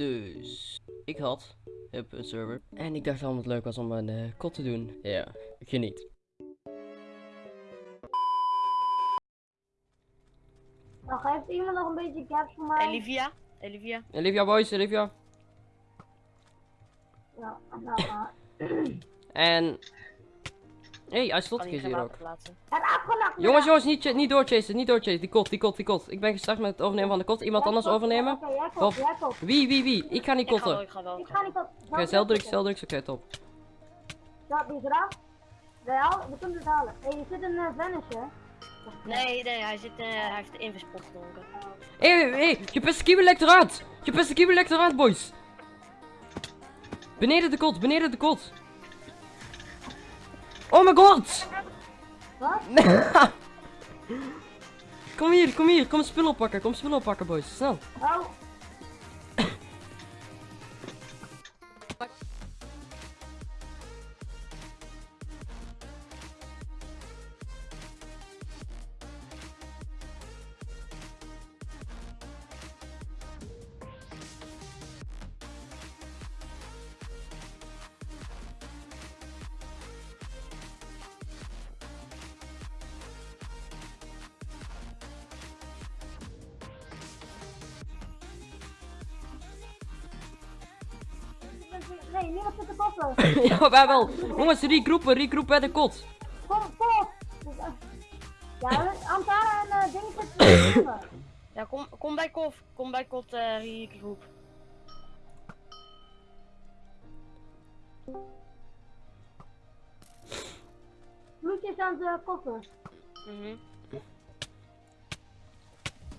Dus ik had heb een server. En ik dacht dat het leuk was om een eh, kot te doen. Ja, geniet. Nou, geeft iemand nog een beetje gaps voor mij? Olivia? Olivia? Olivia boys, Olivia. Ja, nou. En... Hé, hey, hij slot is hier ook. Jongens, jongens, niet, niet doorchasen, niet doorchasen. Die kot, die kot, die kot. Ik ben gestart met het overnemen van de kot. Iemand anders overnemen? Of-. Wie, wie, wie? Ik ga niet kotten. ik ga wel. Ik ga niet. Oké, zeldruks, zeldruks, oké, top. Ja, die is eraf. Wel, we kunnen het halen. Hé, je zit een uh, vanish, hè? Nee, nee, hij, zit, eh, hij heeft de invispot gedronken. Hé, hé, je beste kiwi lekt eruit! Je beste kiwi lekt eruit, boys! Beneden de kot, beneden de kot! Oh my god! Wat? kom hier, kom hier, kom spullen oppakken, kom spullen oppakken, boys, snel. Oh. Nee, niemand zit te koppen. ja, wij wel. Jongens, regroepen, regroepen bij de kot. Kom, kom. Ja, Antara en uh, koppen. Ja, kom, kom bij Kof. Kom bij Kot, eh, groep. Bloedjes aan de koppen. Mhm.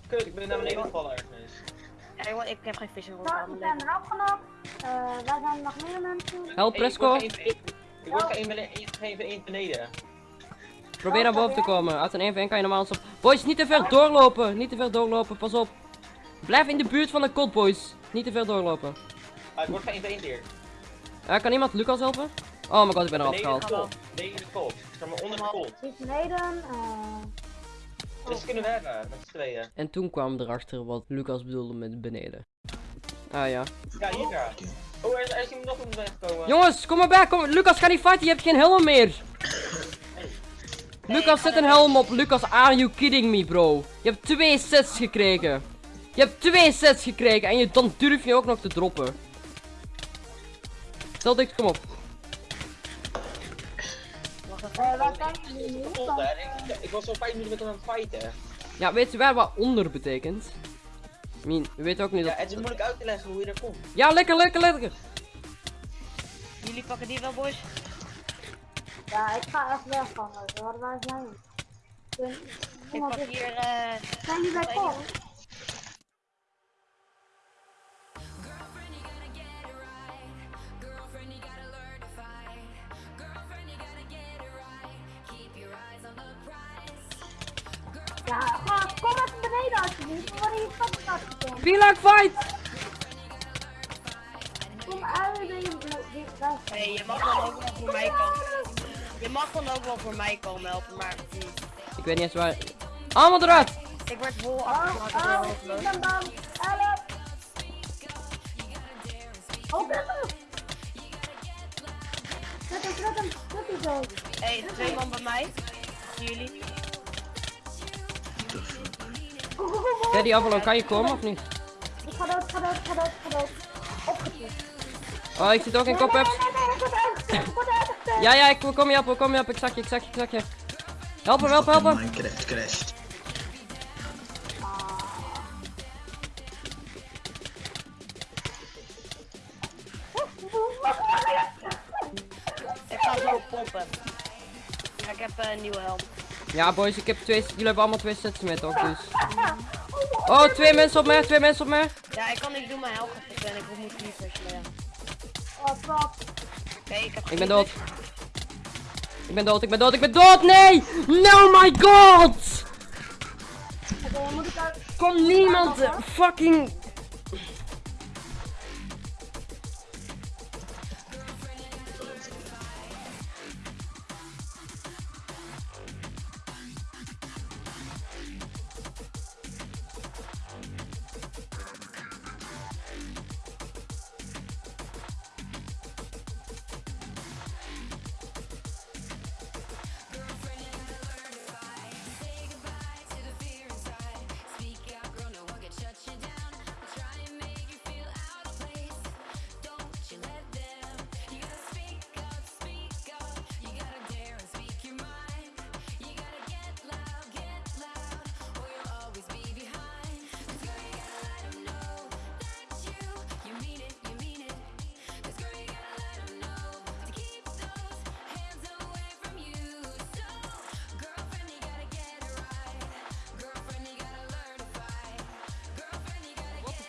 Kut, ik ben naar beneden gevallen ergens. Ja, ik heb geen vissen voor Nou, we zijn eraf genomen. Uh, waar zijn nog meer mensen? Help, ik Presco. Ik word geen bene- geen één beneden. Probeer naar boven te komen. Uit een 1 v kan je normaal stop. Boys, niet te ver doorlopen. Niet te ver doorlopen, pas op. Blijf in de buurt van de kot, boys. Niet te ver doorlopen. Ah, ik word geen één hier. Kan iemand Lucas helpen? Oh my god, ik ben eraf Beneden de gehaald. kot. Beneden de kot. Zeg maar onder de kot. Beneden. eh Dus kunnen we hebben, met z'n tweeën. En toen kwam erachter wat Lucas bedoelde met beneden. Ah ja. Ja, hier. Oh, er is, er is iemand nog om. Jongens, kom maar bij. Kom. Lucas, ga niet fighten. Je hebt geen helm meer. Lucas, zet een helm op. Lucas, are you kidding me, bro? Je hebt twee sets gekregen. Je hebt twee sets gekregen. En je, dan durf je ook nog te droppen. Stel dit, kom op. Waar hè. Ik, ik was al vijf minuten met hem aan het fighten. Ja, weet je wel wat onder betekent? I mean, we weten ook niet Ja, dat... het is moeilijk uit te leggen hoe je er komt. Ja, lekker, lekker, lekker. Jullie pakken die wel, boys? Ja, ik ga echt weg van ze. Waar waar zijn? Kun- Ik pak hier, eh... Zijn jullie bij Kop? Ja, ga, kom even beneden alsjeblieft. We worden hier gekomen. Be like fight! Kom uit daar. Hey, je mag dan ook wel voor mij komen. Je mag dan ook wel voor mij komen helpen, maar... Ik weet niet eens waar... Allemaal eruit! Ik werd vol Oh, afgemaakt oh, een ik hoofdloos. ben bang. Help. Oh, kut hem. Kut hem, kut hem. Kut hem zo. Hey, twee man bij mij. Jullie? Daddy Avalon, kan je komen of niet? Ik ga dood, ik ga dood, ik ga dood, ik ga dood. Oh, ik zit ook in Nee, nee, nee, nee, uitgetikt. Ja, ja, ik kom je helpen, kom je helpen. Ik zag je, ik zag je, ik zag je. Help hem, help hem, help hem. Minecraft crashed. Ik ga zo poppen. Ja, ik heb eh, een nieuwe helm. Ja, boys, ik heb twee... Jullie hebben allemaal twee sets met ook, dus... Oh, twee mensen op mij, twee mensen op mij. Ja, ik kan niks doen, mijn fit en ik moet. Maar ja. Oh, fuck. Oké, ik heb Ik ben dood. Ik ben dood, ik ben dood, ik ben dood! Nee! No, my god! Ik. Kom niemand fucking...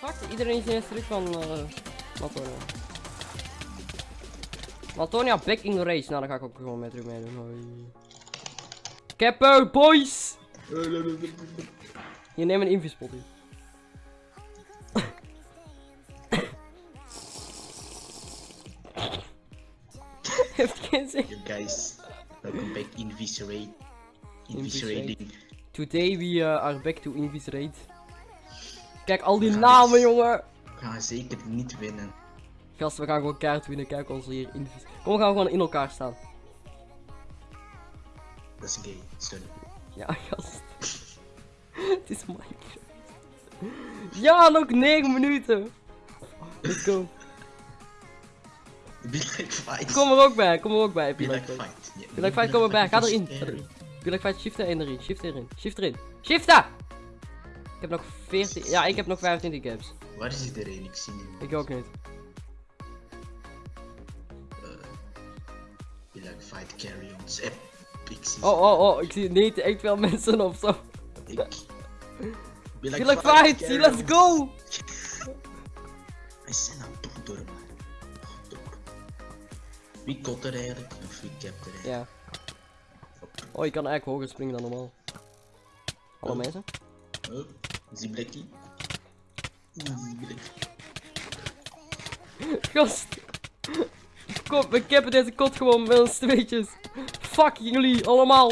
Fuck, iedereen is ineens terug van uh, Latonia. Latonia back in the race. Nou, dan ga ik ook gewoon mee terug meedoen. Hoi. Boys! Je neemt een invispot hier. Heeft geen zin. Hey guys, welcome back in Viscerate. Inviscerating. Today we uh, are back to Inviscerate. Kijk al die namen, jongen. We gaan zeker niet winnen. Gast, we gaan gewoon kaart winnen. Kijk ons hier invis. Kom, we gaan gewoon in elkaar staan. Dat is gay, sorry. Ja, gast. Het is Minecraft. Ja, nog 9 minuten. Let's go. Be like fight. Kom er ook bij, kom er ook bij. Be Be like like fight. Yeah, Be like fight, kom erbij. Ga erin. scary. Ga erin. Be like fight, shift erin. Shift erin. Shift erin. Shifta! Ik heb nog 14. Ja, ik heb nog 25 gaps. Waar is iedereen? Ik zie niemand. Ik ook niet. Be like fight, carry ons. Ep. Ik zie Oh, oh, oh. Ik zie niet echt veel mensen of zo. Ik. Be like fight, let's go! Wij zijn aan het door maar. Wie kot er eigenlijk? Of wie capt er eigenlijk? Ja. Oh, je kan eigenlijk hoger springen dan normaal. Hallo mensen. Zie Blackie. Gast. Kom, we cappen deze kot gewoon met ons tweetjes. Fuck jullie allemaal.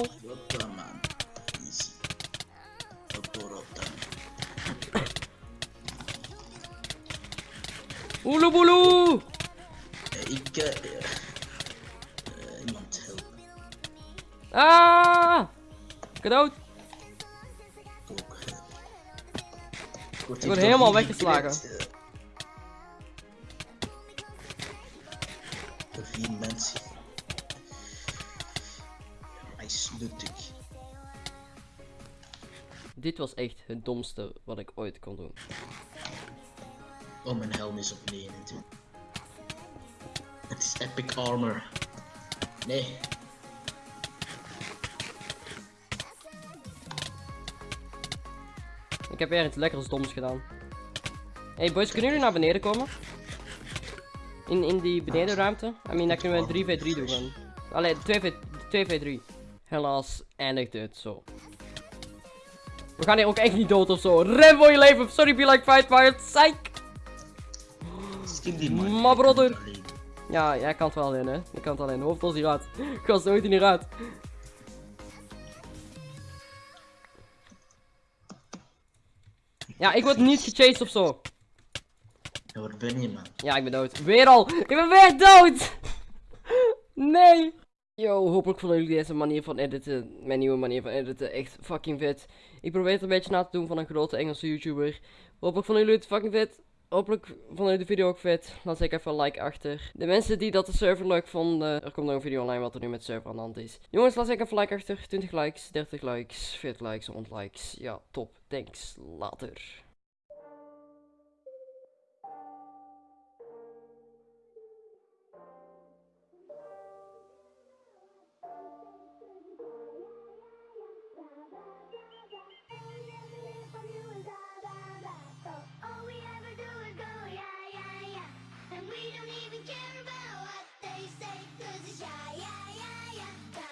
Oeloeboeloe. Eh, Ik eh, eh, iemand helpen. Ah. Ik Ik word, Ik helemaal weggeslagen. eh. Door vier mensen. Hij sluttig. Dit was echt het domste wat ik ooit kon doen. Oh, mijn helm is op 29. Het is epic armor. Nee. Heb weer iets lekkers doms gedaan. Hey boys, kunnen jullie naar beneden komen? In, in die benedenruimte? I mean, dan kunnen we een 3v3 doen. Allee, 2v, 2v3. Helaas eindigt het zo. We gaan hier ook echt niet dood of zo. Ren voor je leven. Sorry, be like fight, het psych. Maar brother. Ja, jij kan het wel in, hè. Je kan het alleen. Hoofd als hieruit. Gast, nooit niet uit. Ja, ik word niet gechased of zo. Ben je man? Ja, ik ben dood. Weer al. Ik ben weer dood. Nee. Yo, hopelijk vonden jullie deze manier van editen, mijn nieuwe manier van editen, echt fucking vet. Ik probeer het een beetje na te doen van een grote Engelse YouTuber. Hopelijk vonden jullie het fucking vet. Hopelijk vonden jullie de video ook vet. Laat zeker even een like achter. De mensen die dat de server leuk vonden, er komt nog een video online wat er nu met server aan de hand is. Jongens, laat zeker even een like achter. 20 likes, 30 likes, 40 likes, 100 likes. Ja, top. Thanks. Later. We don't even care about what they say. Cause it's yeah, yeah, yeah, yeah.